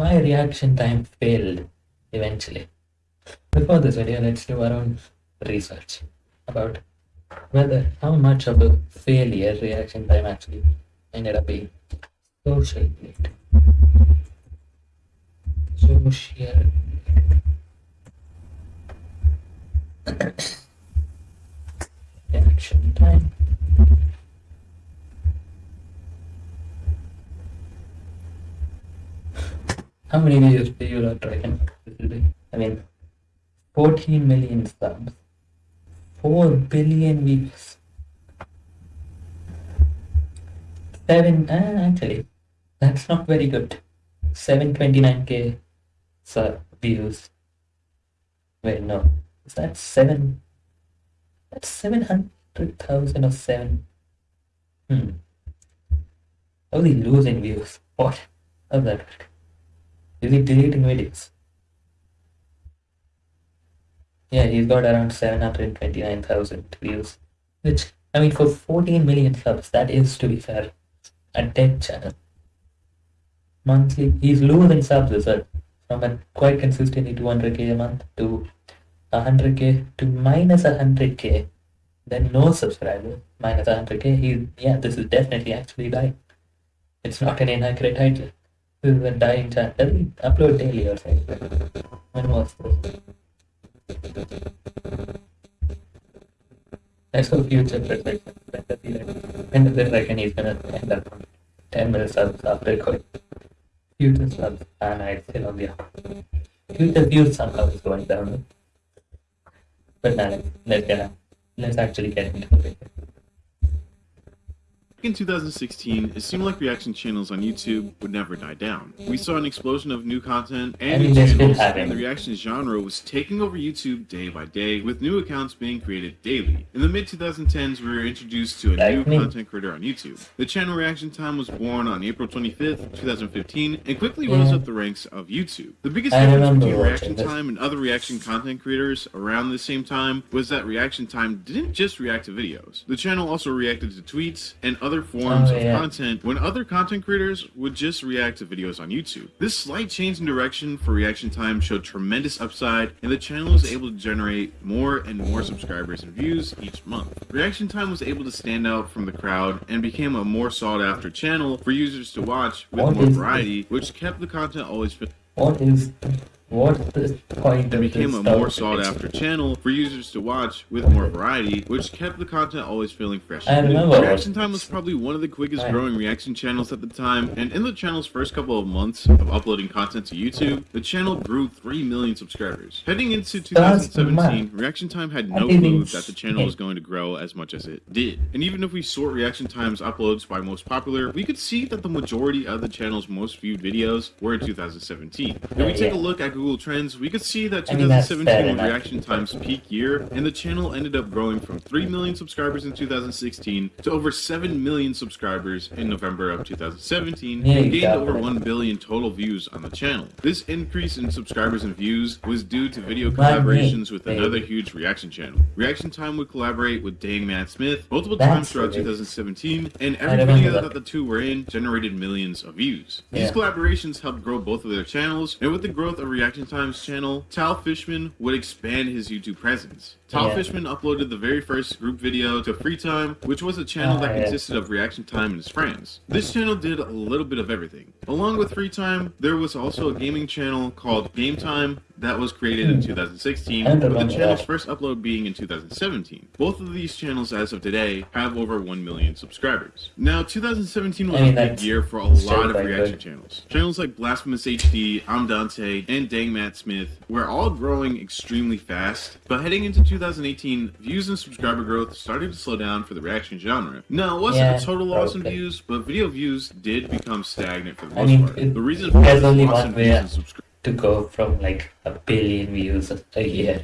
why reaction time failed eventually. Before this video, let's do our own research about whether how much of a failure reaction time actually ended up being. Social Blade. Social reaction time. How many videos do you lot reckon be? I mean, 14 million subs, 4 billion views, 7, uh, actually, that's not very good. 729k sub views. Wait, no, is that 7? That's 700,000 or 7. Hmm. Only losing views. What? How's that work? Is he deleting videos? Yeah, he's got around 729,000 views. Which, I mean, for 14 million subs, that is, to be fair, a dead channel. Monthly, he's losing subs as well. From a quite consistently 200k a month to 100k to minus 100k. Then no subscribers, minus 100k. He, yeah, this is definitely actually dying. It's not an inaccurate title. This is a dying channel. Upload daily or something? When was? Let's go future perspective. When does it reckon he's gonna end up 10 minutes after recording? Future subs. No, it's still on the up. Future views somehow is going down. But now, let's, get Let's actually get into it. In 2016, it seemed like reaction channels on YouTube would never die down. We saw an explosion of new content and new channels, and the reaction genre was taking over YouTube day by day, with new accounts being created daily. In the mid-2010s, we were introduced to a new content creator on YouTube. The channel Reaction Time was born on April 25th, 2015, and quickly rose up the ranks of YouTube. The biggest I difference between Reaction this. Time and other reaction content creators around the same time was that Reaction Time didn't just react to videos. The channel also reacted to tweets and other Oh, forms Oh, of yeah. content when other content creators would just react to videos on YouTube. This slight change in direction for Reaction Time showed tremendous upside, and the channel was able to generate more and more subscribers and views each month. Reaction Time was able to stand out from the crowd and became a more sought after channel for users to watch with What more is variety, which kept the content always fit. What is the point It became a more sought after channel for users to watch with more variety, which kept the content always feeling fresh. I remember Reaction Time was probably one of the quickest growing reaction channels at the time, and in the channel's first couple of months of uploading content to YouTube, the channel grew 3 million subscribers. Heading into 2017. Reaction Time had no clue that the channel was going to grow as much as it did. And even if we sort Reaction Time's uploads by most popular, we could see that the majority of the channel's most viewed videos were in 2017. If we take a look at Google Trends, we could see that I mean, 2017 was. Reaction Time's peak year, and the channel ended up growing from 3 million subscribers in 2016 to over 7 million subscribers in November of 2017, Yeah, and gained over 1 billion total views on the channel. This increase in subscribers and views was due to video collaborations with another huge reaction channel. Reaction Time would collaborate with Dang Matt Smith multiple That's times throughout right. 2017, and every video that. that the two were in generated millions of views. These Yeah. collaborations helped grow both of their channels, and with the growth of Reaction Time's channel, Tal Fishman would expand his YouTube presence. Tal Yeah. Fishman uploaded the very first group video to Free Time, which was a channel Ah, that consisted of Reaction Time and his friends. This channel did a little bit of everything. Along with Free Time, there was also a gaming channel called Game Time that was created in Hmm. 2016, with the channel's first upload being in 2017. Both of these channels, as of today, have over 1 million subscribers. Now, 2017 was a big year for a lot of reaction channels. Channels like BlastphamousHD, I'm Dante, and Dang Matt Smith were all growing extremely fast, but heading into 2018, views and subscriber growth started to slow down for the reaction genre. Now, it wasn't Yeah, a total loss in views, but video views did become stagnant for the I most mean, part. the reason for only loss in views and subscribers to go from like a billion views a year.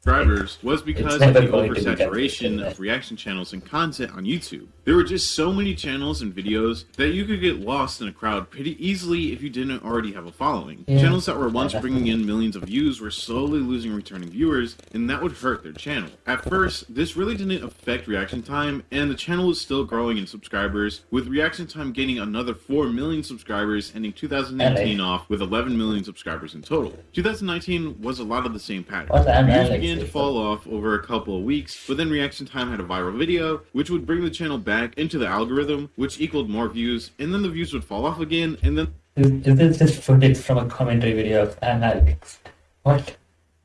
subscribers was because of the to be oversaturation of reaction channels and content on YouTube. There were just so many channels and videos that you could get lost in a crowd pretty easily if you didn't already have a following. Yeah. Channels that were once bringing in millions of views were slowly losing returning viewers, and that would hurt their channel. At first, this really didn't affect reaction time, and the channel was still growing in subscribers, with reaction time gaining another 4 million subscribers, ending 2019 off with 11 million subscribers in total. 2019 was a lot of the same pattern. Views began to fall off over a couple of weeks, but then Reaction Time had a viral video, which would bring the channel back into the algorithm, which equaled more views, and then the views would fall off again, and then Is, is this just footage from a commentary video of Alex? What?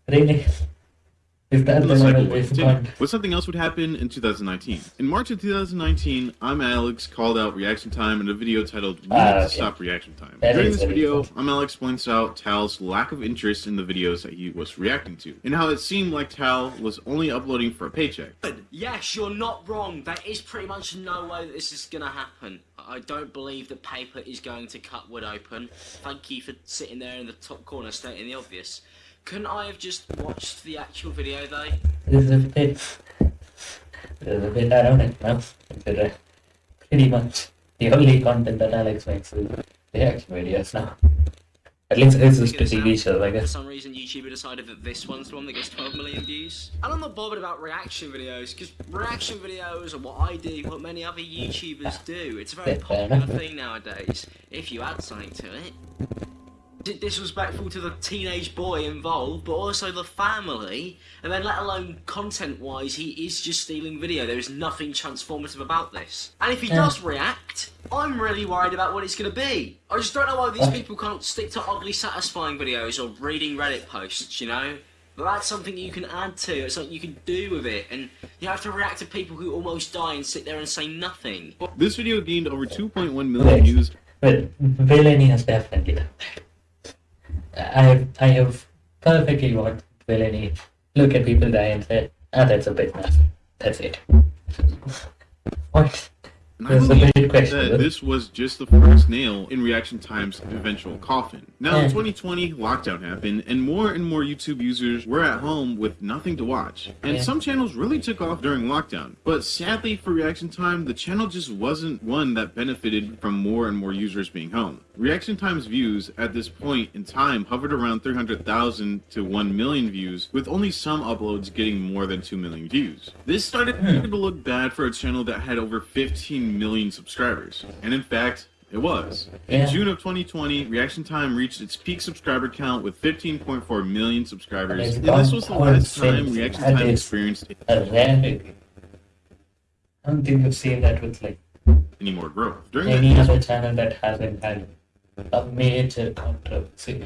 Really? Is that the the cycle one would with continue. one? Something else would happen in 2019. In March of 2019, I'm Alex called out Reaction Time in a video titled We Need to okay. Stop Reaction Time. That During is this video, cool. I'm Alex points out Tal's lack of interest in the videos that he was reacting to, and how it seemed like Tal was only uploading for a paycheck. Yes, you're not wrong. There is pretty much no way that this is going to happen. I don't believe that paper is going to cut wood open. Thank you for sitting there in the top corner stating the obvious. Couldn't I have just watched the actual video though? This is a bit. This is a bit ironic now. Consider pretty much the only content that Alex makes is reaction videos now. At least it's just a TV show, I guess. For some reason, YouTuber decided that this one's the one that gets 12 million views. And I'm not bothered about reaction videos, because reaction videos are what I do, what many other YouTubers do. It's a very popular thing nowadays, if you add something to it. Di- Disrespectful to the teenage boy involved, but also the family, and then let alone content-wise, he is just stealing video. There is nothing transformative about this. And if he Yeah. does react, I'm really worried about what it's going to be. I just don't know why these people can't stick to oddly satisfying videos or reading Reddit posts, you know? But that's something you can add to, it's something you can do with it, and you have to react to people who almost die and sit there and say nothing. This video gained over 2.1 million views But villainy has definitely done that. I have, I have perfectly watched villainy look at people die and say, ah, that's a bit nuts. That's it. What? That's a believe big that this was just the first nail in Reaction Time's eventual coffin. Now, in Yeah. 2020, lockdown happened, and more and more YouTube users were at home with nothing to watch. And Yeah. some channels really took off during lockdown. But sadly for Reaction Time, the channel just wasn't one that benefited from more and more users being home. Reaction Time's views at this point in time hovered around 300,000 to 1 million views, with only some uploads getting more than 2 million views. This started Hmm. to look bad for a channel that had over 15 million subscribers. And in fact, it was. In Yeah. June of 2020, Reaction Time reached its peak subscriber count with 15.4 million subscribers. it's And this was the last time. Reaction Time experienced A. I don't think you've seen that with like any more growth. During any other channel that hasn't had a major controversy.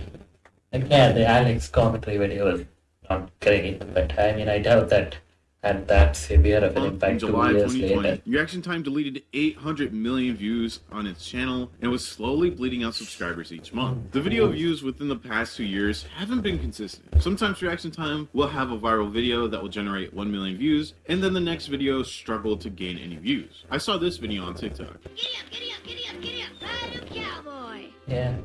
Yeah, the Alex commentary video was not great, but I mean, I doubt that had that severe of an month, in impact two July years 2020, later. Reaction Time deleted 800 million views on its channel and was slowly bleeding out subscribers each month. The video views within the past two years haven't been consistent. Sometimes Reaction Time will have a viral video that will generate 1 million views, and then the next video struggle to gain any views. I saw this video on TikTok. Giddy up, giddy up, giddy up, giddy up, ride a cowboy. Yeah,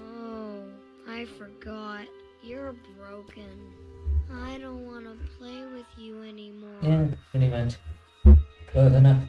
Oh, I forgot. You're broken. I don't want to play with you anymore. yeah, pretty much. Close enough.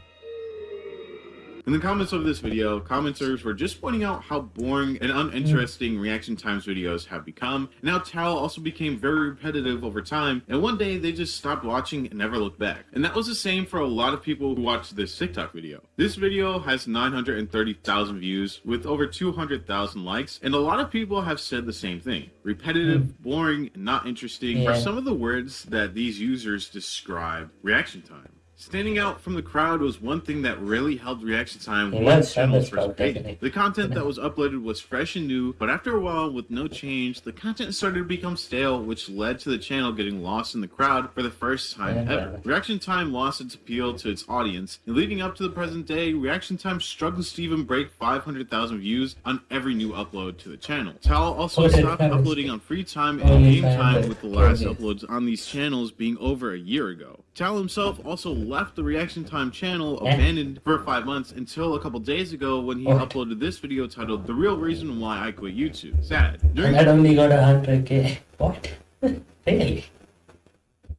In the comments of this video, commenters were just pointing out how boring and uninteresting Reaction Times videos have become, and how Tal also became very repetitive over time, and one day they just stopped watching and never looked back. And that was the same for a lot of people who watched this TikTok video. This video has 930,000 views with over 200,000 likes, and a lot of people have said the same thing. Repetitive, hmm. boring, and not interesting are some of the words that these users describe Reaction Time. Standing out from the crowd was one thing that really held reaction time Yeah, when the channel's first definitely. The content that was uploaded was fresh and new, but after a while, with no change, the content started to become stale, which led to the channel getting lost in the crowd for the first time ever. Reaction Time lost its appeal to its audience, and leading up to the present day, Reaction Time struggles to even break 500,000 views on every new upload to the channel. Tal also stopped uploading on free time and game time with the last uploads on these channels being over a year ago. Tal himself also left the Reaction Time channel eh. abandoned for five months until a couple days ago when he Oh. uploaded this video titled The Real Reason Why I Quit YouTube. Sad. And During that only got hundred k. What? really?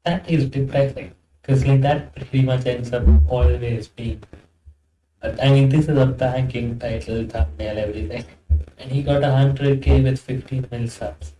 That is depressing. Because like that pretty much ends up always being I mean, this is a banking title, thumbnail, everything. And he got 100k with 15 mil subs.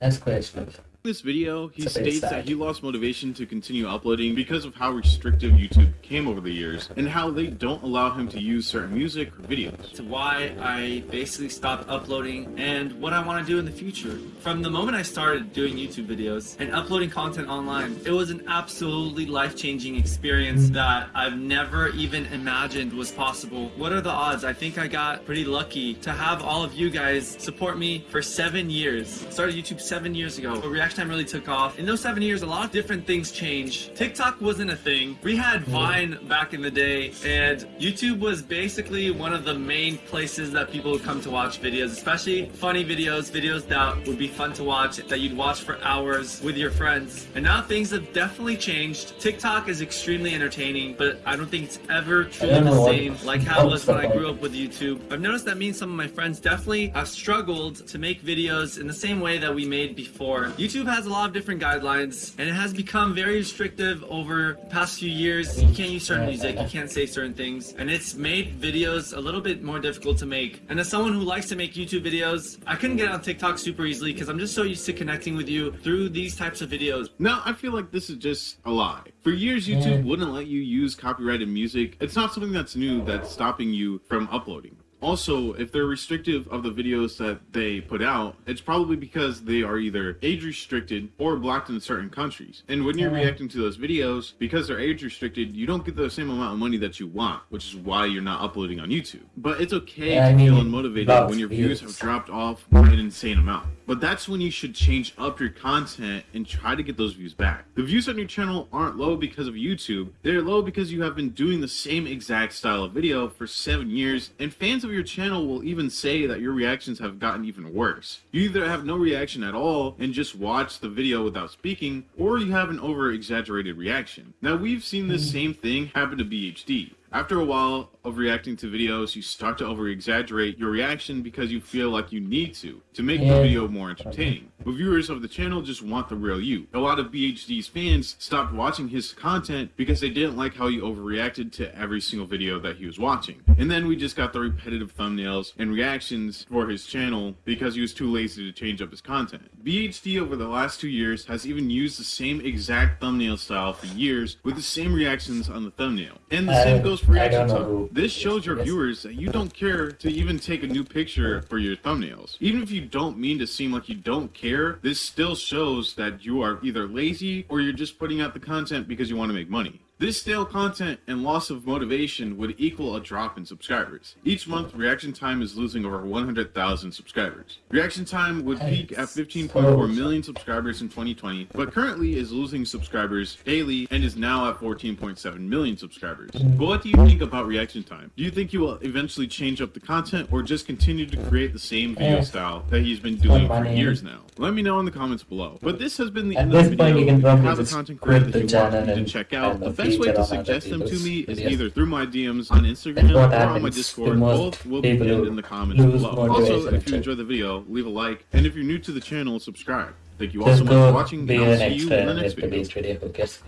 That's questionable. In this video, he It's a bit states that he lost motivation to continue uploading because of how restrictive YouTube came over the years and how they don't allow him to use certain music or videos. to why I basically stopped uploading and what I want to do in the future. From the moment I started doing YouTube videos and uploading content online, it was an absolutely life changing experience mm-hmm. that I've never even imagined was possible. What are the odds? I think I got pretty lucky to have all of you guys support me for seven years. Started YouTube seven years ago. But Reaction Time really took off. In those seven years, a lot of different things changed. TikTok wasn't a thing. We had Vine back in the day, and YouTube was basically one of the main places that people would come to watch videos, especially funny videos, videos that would be fun to watch, that you'd watch for hours with your friends. And now things have definitely changed. TikTok is extremely entertaining, but I don't think it's ever truly the same like how it was when I grew up with YouTube. I've noticed that me and some of my friends definitely have struggled to make videos in the same way that we made before. YouTube has a lot of different guidelines and it has become very restrictive over the past few years. You can't use certain music, you can't say certain things, and it's made videos a little bit more difficult to make. And as someone who likes to make YouTube videos, I couldn't get on TikTok super easily because I'm just so used to connecting with you through these types of videos. Now, I feel like this is just a lie. For years, YouTube wouldn't let you use copyrighted music. It's not something that's new that's stopping you from uploading. Also, if they're restrictive of the videos that they put out, it's probably because they are either age restricted or blocked in certain countries. And when you're reacting to those videos, because they're age restricted, you don't get the same amount of money that you want, which is why you're not uploading on YouTube. But it's okay Yeah, I to mean, feel unmotivated when your views views. have dropped off by an insane amount. But that's when you should change up your content and try to get those views back. The views on your channel aren't low because of YouTube. They're low because you have been doing the same exact style of video for seven years, and fans of your channel will even say that your reactions have gotten even worse. You either have no reaction at all and just watch the video without speaking, or you have an over exaggerated reaction. Now, we've seen this hmm. same thing happen to BHD. After a while of reacting to videos, you start to over exaggerate your reaction because you feel like you need to, to make the video more entertaining. But viewers of the channel just want the real you. A lot of BHD's fans stopped watching his content because they didn't like how he overreacted to every single video that he was watching. And then we just got the repetitive thumbnails and reactions for his channel because he was too lazy to change up his content. BHD over the last two years has even used the same exact thumbnail style for years with the same reactions on the thumbnail. And the uh, same goes for I reaction don't time. This shows your viewers that you don't care to even take a new picture for your thumbnails. Even if you don't mean to seem like you don't care, this still shows that you are either lazy or you're just putting out the content because you want to make money. This stale content and loss of motivation would equal a drop in subscribers. Each month, Reaction Time is losing over 100,000 subscribers. Reaction Time would peak at 15.4 million subscribers in 2020, but currently is losing subscribers daily and is now at 14.7 million subscribers. But what do you think about Reaction Time? Do you think he will eventually change up the content or just continue to create the same video style that he's been doing for years now? Let me know in the comments below. But this has been the At end of the point, video. you can If probably have a content creator that you want me to and- check out, best feature way to suggest them to me is either through my DMs on Instagram or on my Discord. Both will be pinned in the comments below. Also, if you to- enjoyed the video, leave a like, and if you're new to the channel, subscribe. Thank you all so much for watching, be and I'll see you in the next video. beast video, who cares?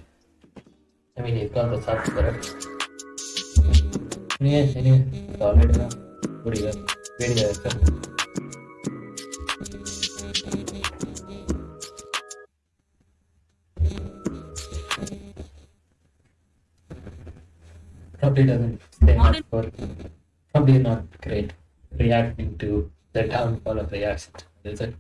I mean, you've got the subs for it. Anyway, anyway, it's already now. Video, video, okay. Probably doesn't stay much for probably not great reacting to the downfall of reaction, is it?